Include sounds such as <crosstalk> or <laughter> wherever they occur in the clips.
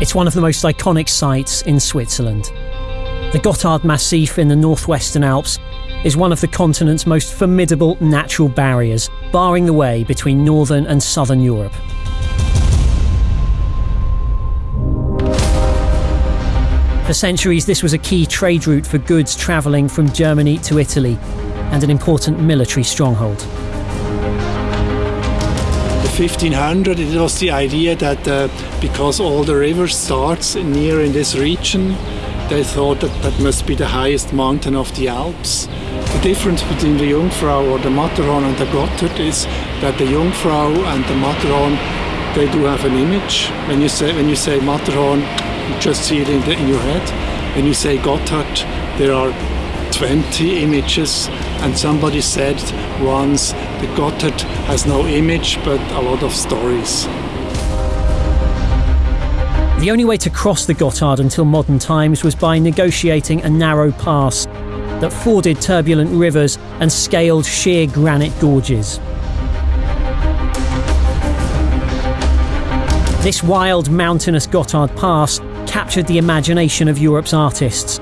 It's one of the most iconic sites in Switzerland. The Gotthard Massif in the northwestern Alps is one of the continent's most formidable natural barriers, barring the way between northern and southern Europe. For centuries, this was a key trade route for goods travelling from Germany to Italy and an important military stronghold. The 1500, it was the idea that uh, because all the rivers starts near in this region, they thought that that must be the highest mountain of the Alps. The difference between the Jungfrau or the Matterhorn and the Gotthard is that the Jungfrau and the Matterhorn, they do have an image. When you say when you say Matterhorn, you just see it in, the, in your head. When you say Gotthard, there are 20 images, and somebody said once the Gotthard has no image but a lot of stories. The only way to cross the Gotthard until modern times was by negotiating a narrow pass that forded turbulent rivers and scaled sheer granite gorges. This wild mountainous Gotthard Pass captured the imagination of Europe's artists.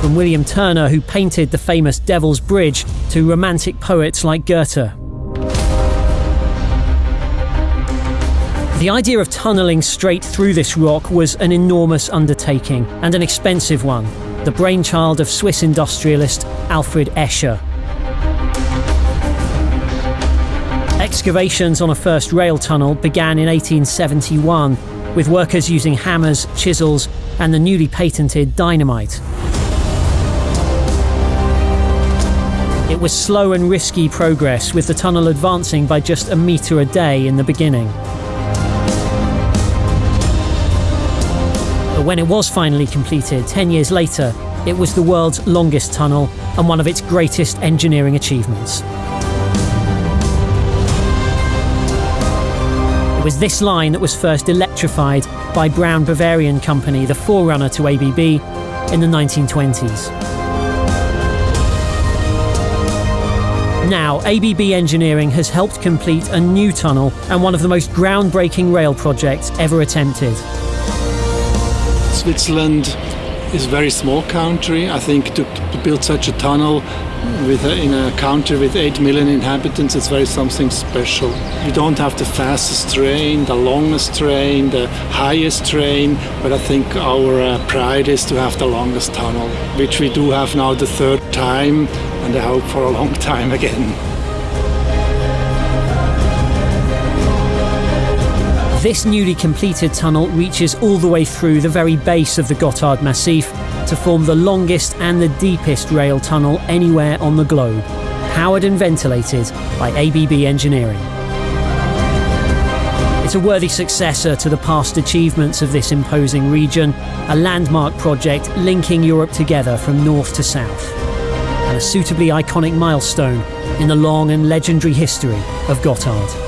From William Turner, who painted the famous Devil's Bridge, to romantic poets like Goethe. The idea of tunnelling straight through this rock was an enormous undertaking and an expensive one, the brainchild of Swiss industrialist Alfred Escher. Excavations on a first rail tunnel began in 1871 with workers using hammers, chisels, and the newly patented dynamite. It was slow and risky progress, with the tunnel advancing by just a metre a day in the beginning. But when it was finally completed, 10 years later, it was the world's longest tunnel and one of its greatest engineering achievements. Was this line that was first electrified by Brown Boveri Company, the forerunner to ABB, in the 1920s. Now, ABB Engineering has helped complete a new tunnel and one of the most groundbreaking rail projects ever attempted. Switzerland is a very small country. I think to, to build such a tunnel with a, in a country with 8 million inhabitants, it's very something special. We don't have the fastest train, the longest train, the highest train, but I think our uh, pride is to have the longest tunnel, which we do have now the third time, and I hope for a long <laughs> time again. This newly completed tunnel reaches all the way through the very base of the Gotthard Massif to form the longest and the deepest rail tunnel anywhere on the globe, powered and ventilated by ABB Engineering. It's a worthy successor to the past achievements of this imposing region, a landmark project linking Europe together from north to south, and a suitably iconic milestone in the long and legendary history of Gotthard.